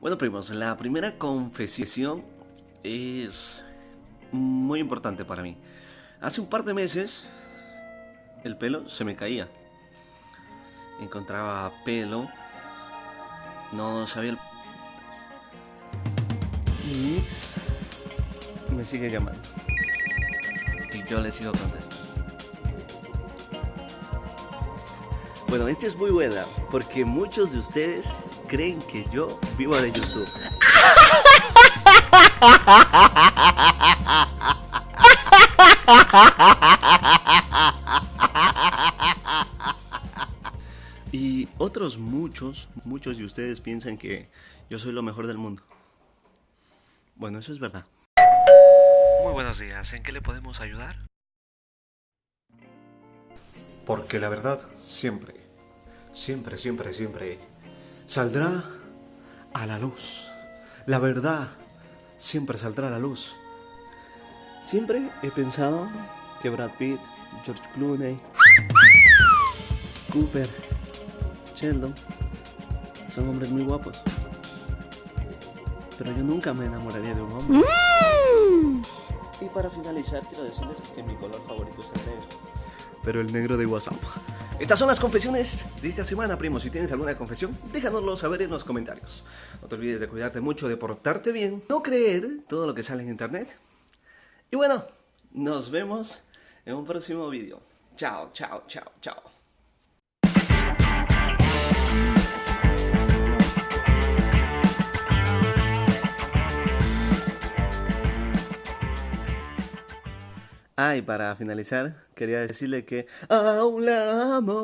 Bueno, primos, la primera confesión es muy importante para mí. Hace un par de meses el pelo se me caía. Encontraba pelo. No sabía el... Me sigue llamando. Y yo le sigo contestando. Bueno, esta es muy buena porque muchos de ustedes creen que yo vivo de YouTube. Y otros muchos, muchos de ustedes piensan que yo soy lo mejor del mundo. Bueno, eso es verdad. Muy buenos días, ¿en qué le podemos ayudar? Porque la verdad siempre, siempre, siempre, siempre saldrá a la luz. La verdad siempre saldrá a la luz. Siempre he pensado que Brad Pitt, George Clooney, Cooper, Sheldon son hombres muy guapos. Pero yo nunca me enamoraría de un hombre. Y para finalizar, quiero decirles que mi color favorito es el negro. Pero el negro de WhatsApp. Estas son las confesiones de esta semana, primo. Si tienes alguna confesión, déjanoslo saber en los comentarios. No te olvides de cuidarte mucho, de portarte bien, no creer todo lo que sale en internet. Y bueno, nos vemos en un próximo vídeo. Chao, chao, chao, chao. Ah, y para finalizar, quería decirle que aún la amo.